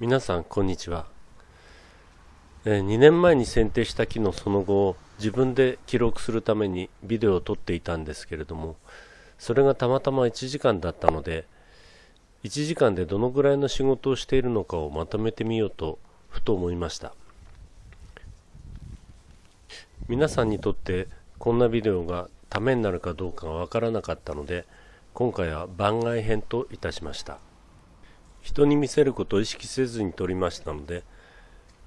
皆さんこんにちは、えー、2年前に選定した木のその後を自分で記録するためにビデオを撮っていたんですけれどもそれがたまたま1時間だったので1時間でどのぐらいの仕事をしているのかをまとめてみようとふと思いました。皆さんにとってこんなビデオがためになるかどうかがわからなかったので今回は番外編といたしました。人に見せることを意識せずに撮りましたので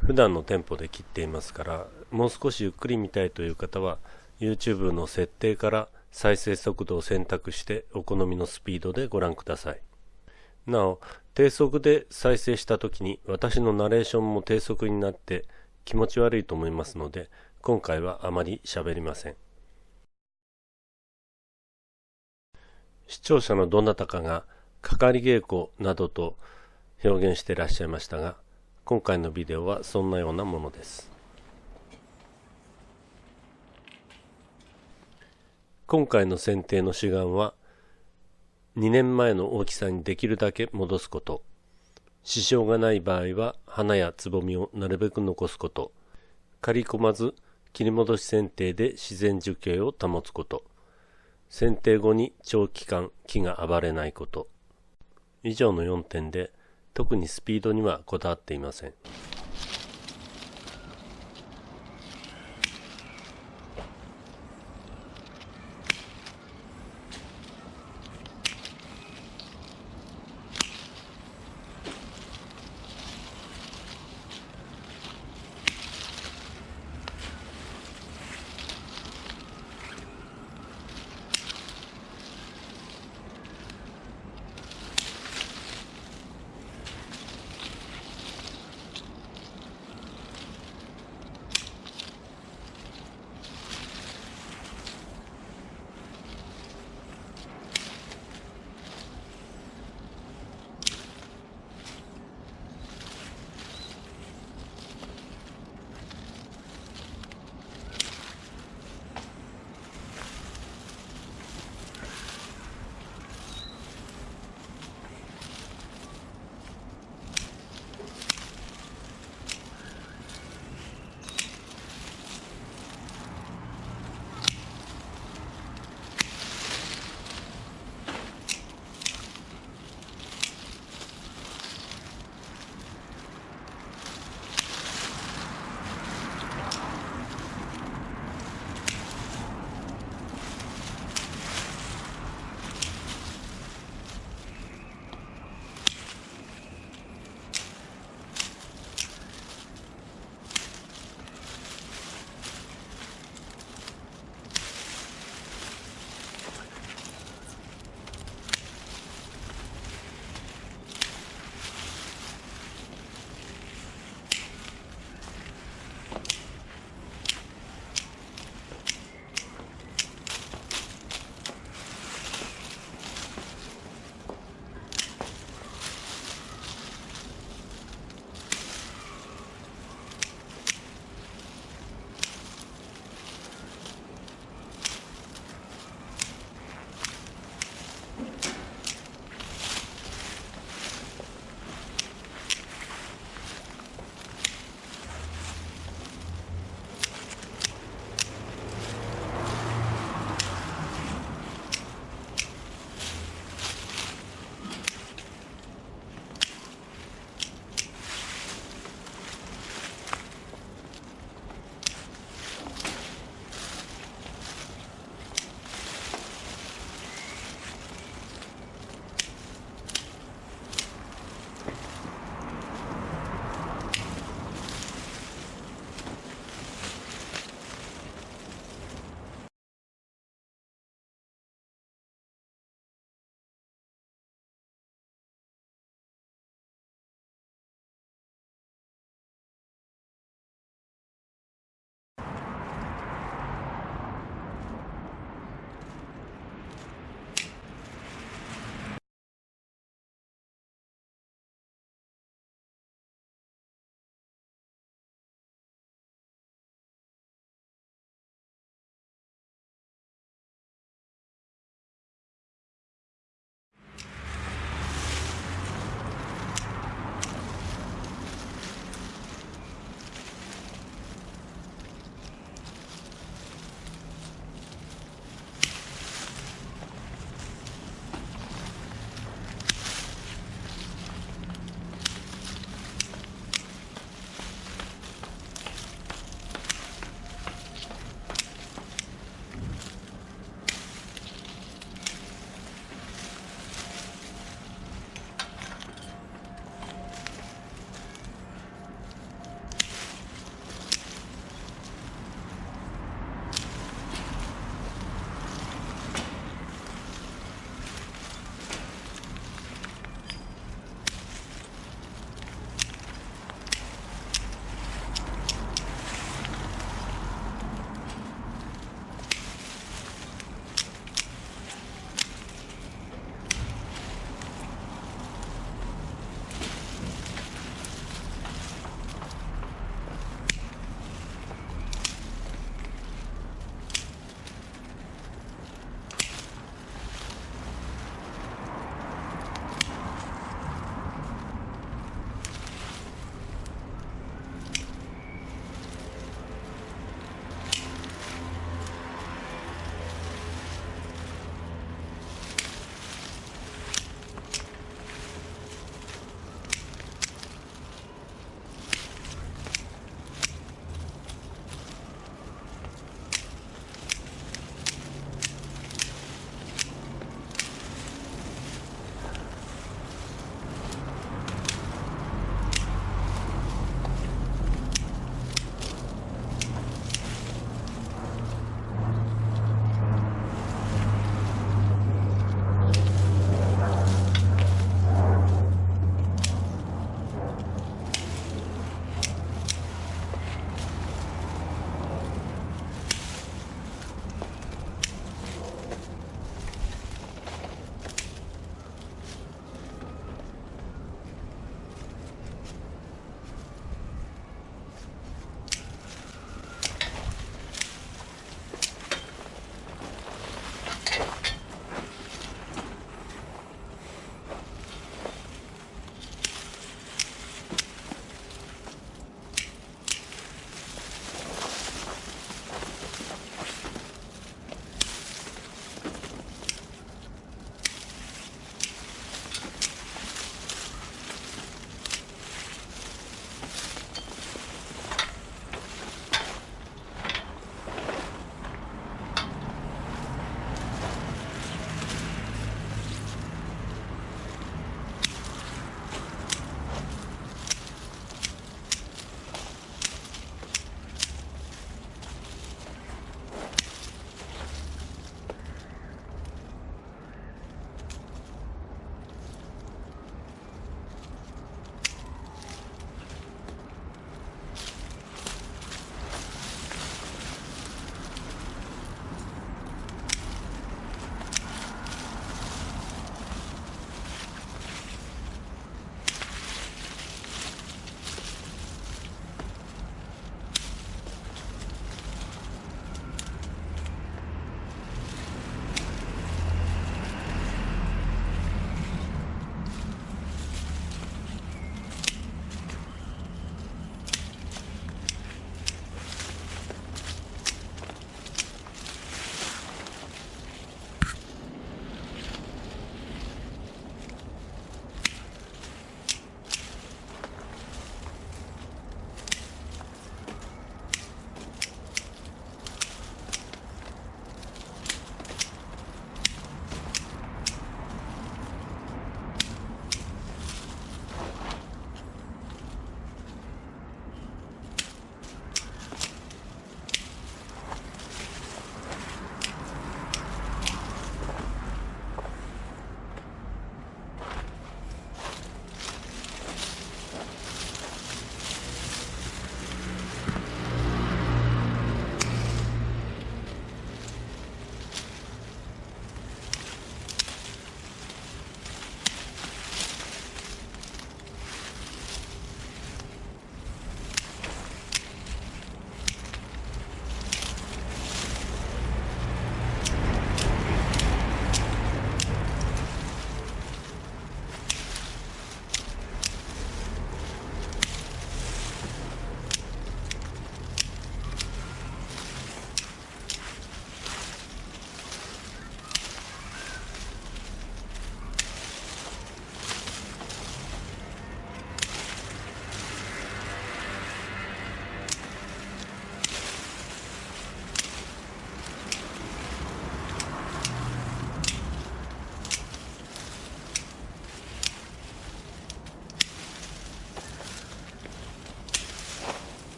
普段のテンポで切っていますからもう少しゆっくり見たいという方は YouTube の設定から再生速度を選択してお好みのスピードでご覧ください。なお低速で再生した時に私のナレーションも低速になって気持ち悪いと思いますので今回はあまり喋りません。視聴者のどなたかがかかり稽古などと表現していらっしゃいましたが今回のビデオはそんなようなものです。今回の剪定の主眼は2年前の大きさにできるだけ戻すこと。支障がない場合は花やつぼみをなるべく残すこと。刈り込まず切り戻し剪定で自然樹形を保つこと。剪定後に長期間木が暴れないこと。以上の4点で特にスピードにはこだわっていません。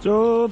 就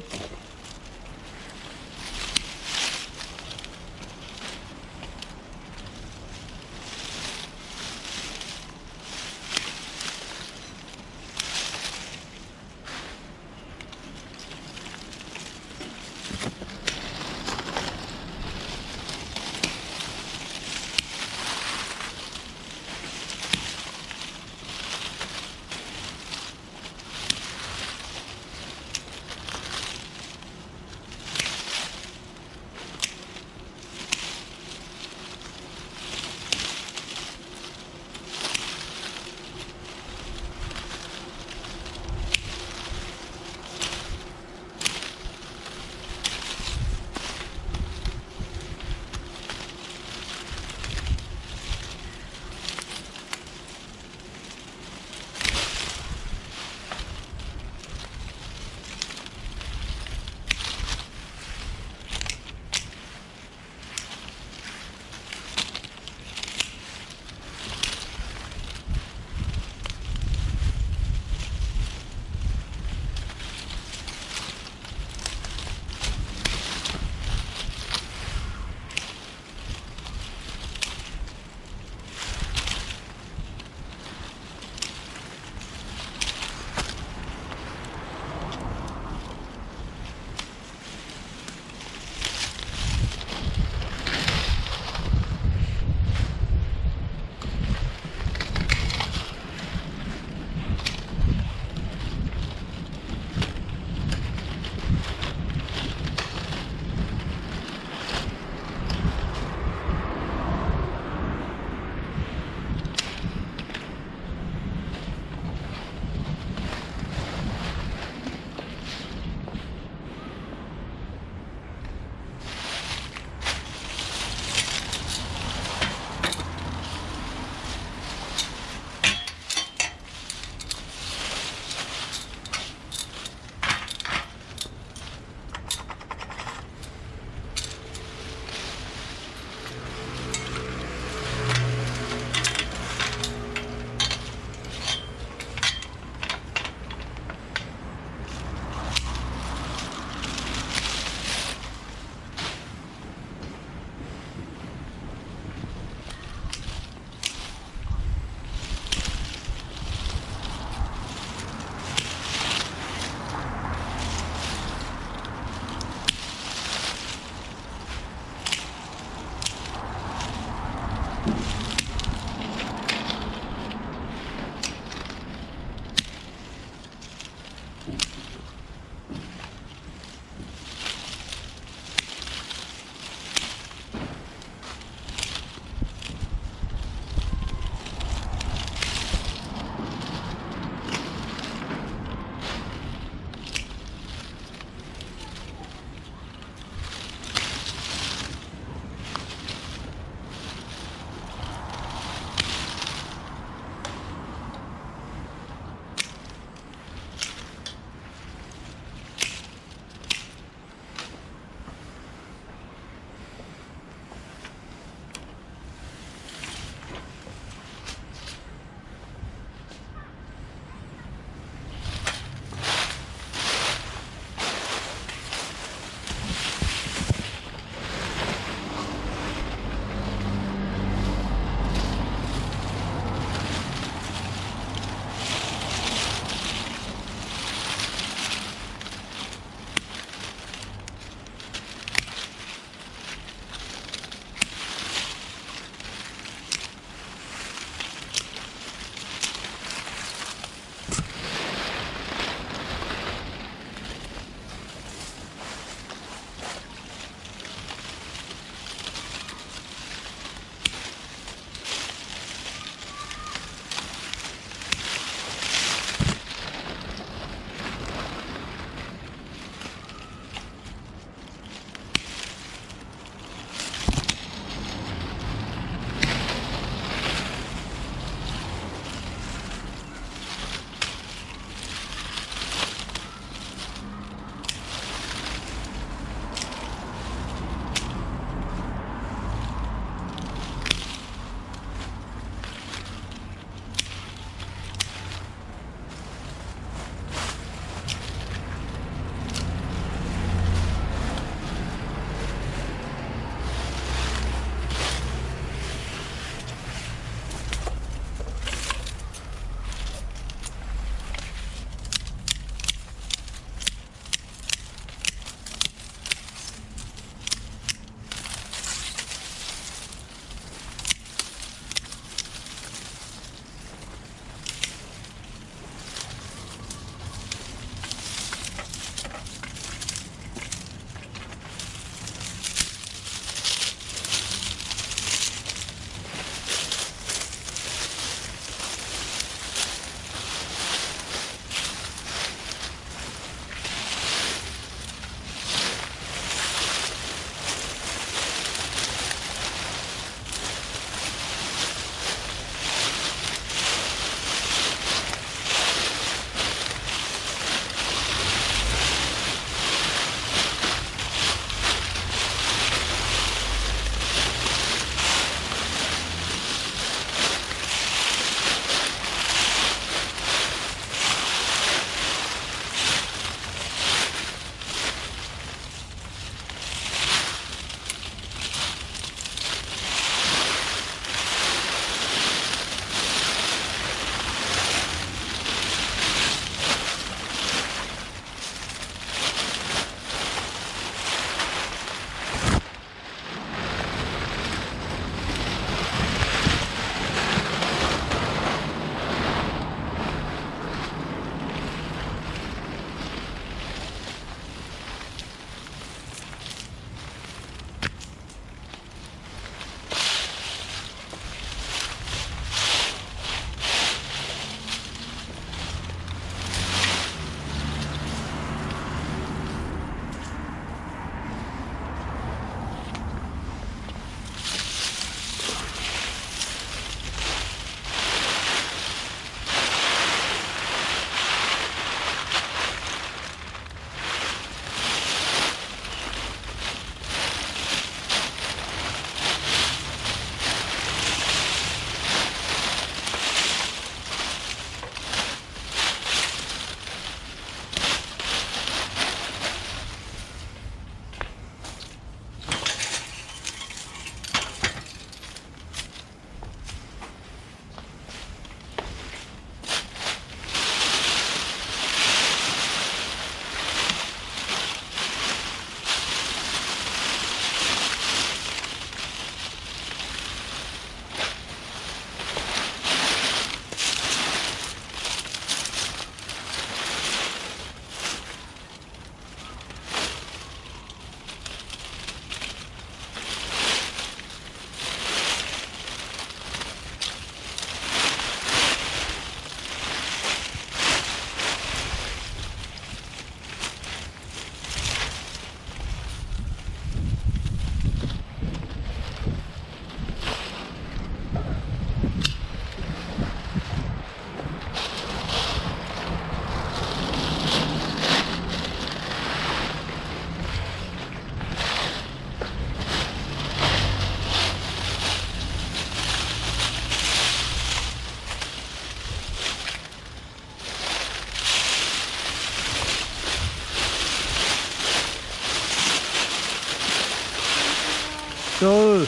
そ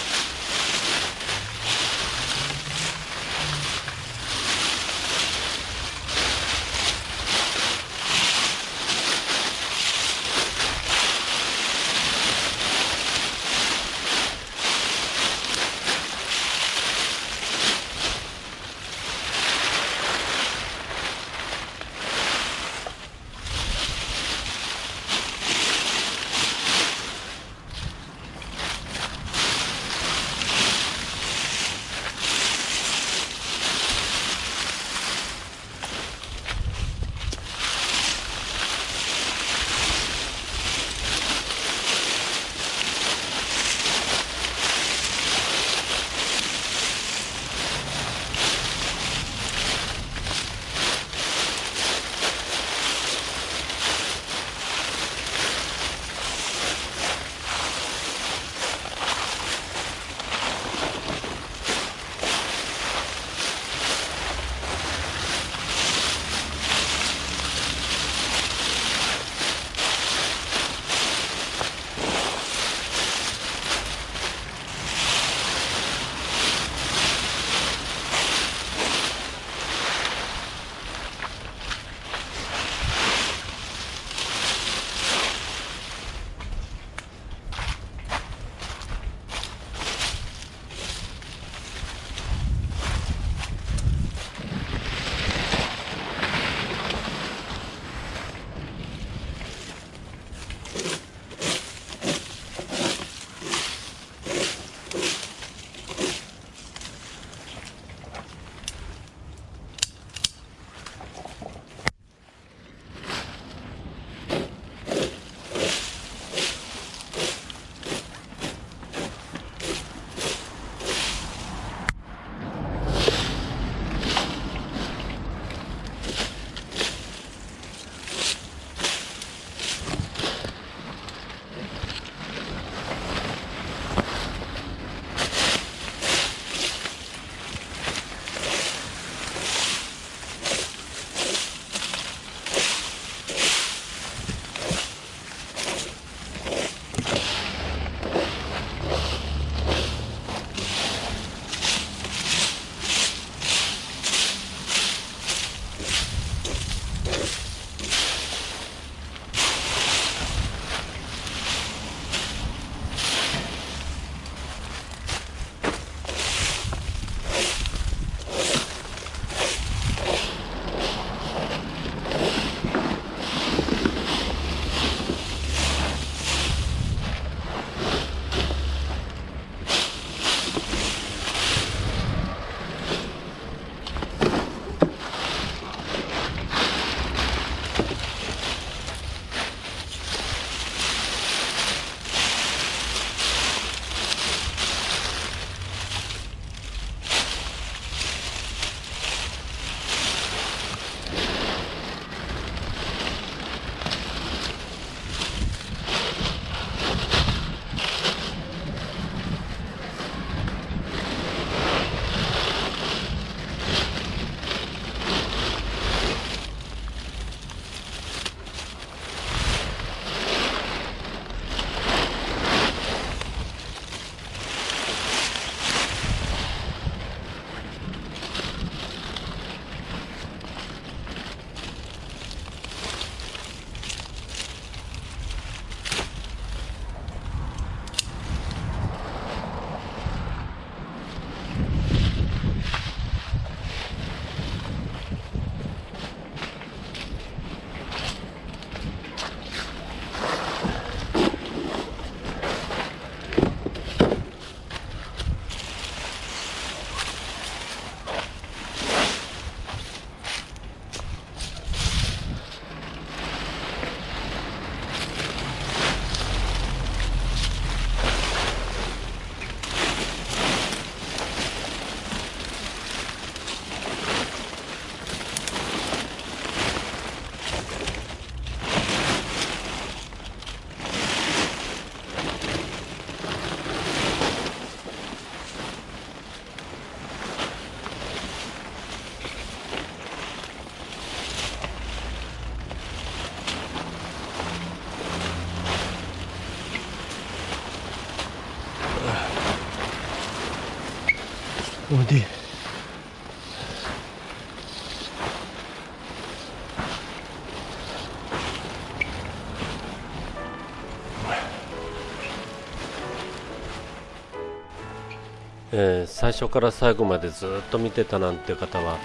えー、最初から最後までずっと見てたなんて方は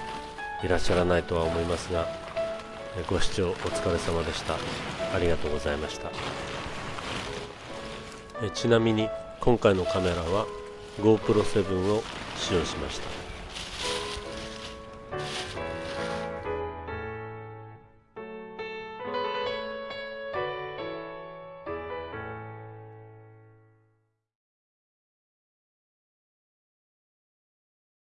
いらっしゃらないとは思いますが、えー、ご視聴お疲れ様でした。ありがとうございました、えー、ちなみに今回のカメラは GoPro7 を使用しました。